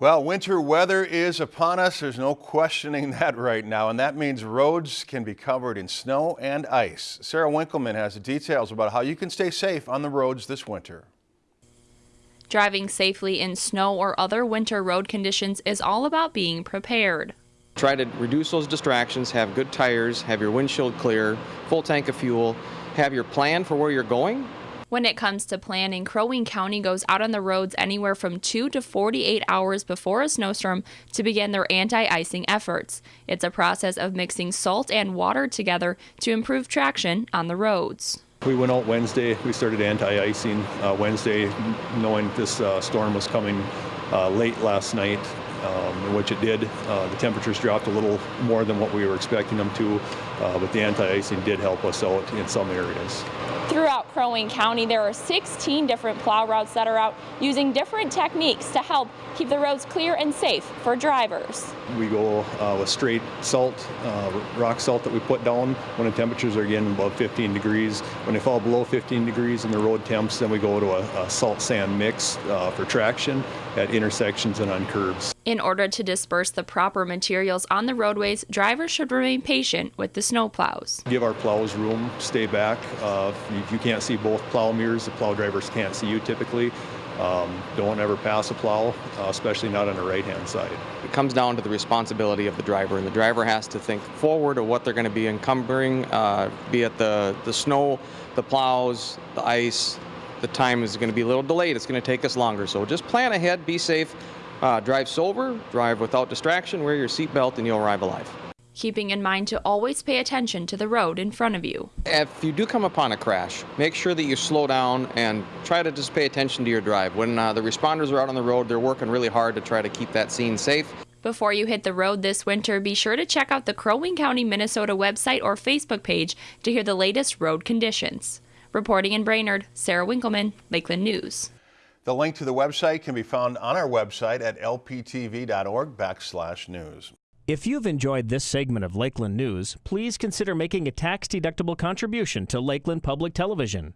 Well, winter weather is upon us. There's no questioning that right now, and that means roads can be covered in snow and ice. Sarah Winkleman has the details about how you can stay safe on the roads this winter. Driving safely in snow or other winter road conditions is all about being prepared. Try to reduce those distractions, have good tires, have your windshield clear, full tank of fuel, have your plan for where you're going, when it comes to planning, Crow Wing County goes out on the roads anywhere from 2 to 48 hours before a snowstorm to begin their anti icing efforts. It's a process of mixing salt and water together to improve traction on the roads. We went out Wednesday. We started anti-icing uh, Wednesday, knowing this uh, storm was coming uh, late last night, um, which it did. Uh, the temperatures dropped a little more than what we were expecting them to, uh, but the anti-icing did help us out in some areas. Throughout Crow Wing County, there are 16 different plow routes that are out using different techniques to help keep the roads clear and safe for drivers. We go uh, with straight salt, uh, rock salt that we put down when the temperatures are getting above 15 degrees. When they fall below 15 degrees in the road temps, then we go to a, a salt sand mix uh, for traction at intersections and on curbs. In order to disperse the proper materials on the roadways, drivers should remain patient with the snow plows. Give our plows room, stay back. Uh, if you can't see both plow mirrors, the plow drivers can't see you typically. Um, don't ever pass a plow, uh, especially not on the right-hand side. It comes down to the responsibility of the driver, and the driver has to think forward of what they're going to be encumbering, uh, be it the, the snow, the plows, the ice. The time is going to be a little delayed. It's going to take us longer. So just plan ahead, be safe, uh, drive sober, drive without distraction, wear your seatbelt, and you'll arrive alive keeping in mind to always pay attention to the road in front of you. If you do come upon a crash, make sure that you slow down and try to just pay attention to your drive. When uh, the responders are out on the road, they're working really hard to try to keep that scene safe. Before you hit the road this winter, be sure to check out the Crow Wing County, Minnesota website or Facebook page to hear the latest road conditions. Reporting in Brainerd, Sarah Winkleman, Lakeland News. The link to the website can be found on our website at lptv.org backslash news. If you've enjoyed this segment of Lakeland News, please consider making a tax-deductible contribution to Lakeland Public Television.